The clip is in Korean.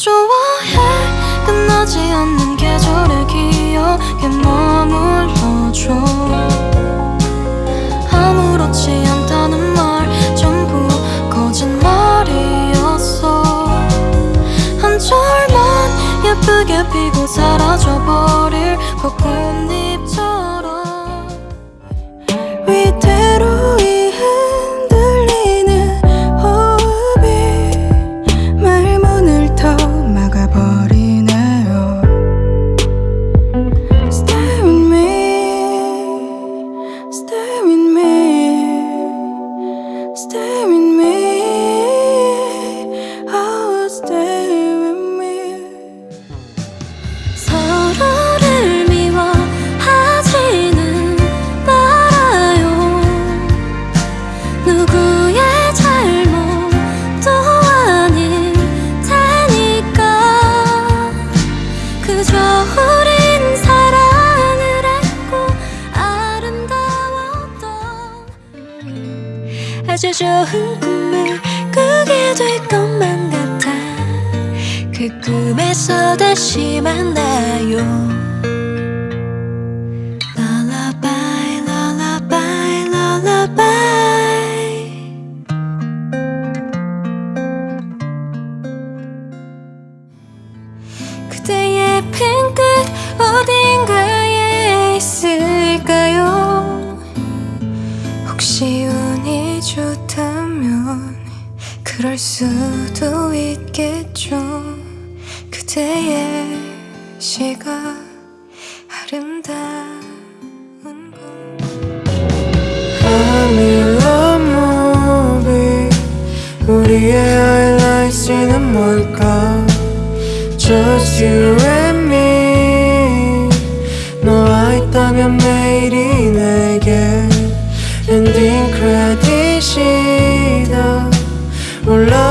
좋아해. 끝나지 않는 계절의 기억에 머물러줘. 아무렇지 않다는 말 전부 거짓말이었어. 한 절만 예쁘게 피고 사라져버릴 벚꽃잎처럼 아주 좋은 꿈을 꾸게 될 것만 같아. 그 꿈에서 다시 만나요. Lullaby, lullaby, 그대의 핑끝 어딘가 그럴 수도 있겠죠. 그대의 시가 아름다운 건 I'm in love movie 우리의 하이라이트는 뭘까? Just you and me. 너와 있다면 매일이 내게 엔딩 크레딧 올라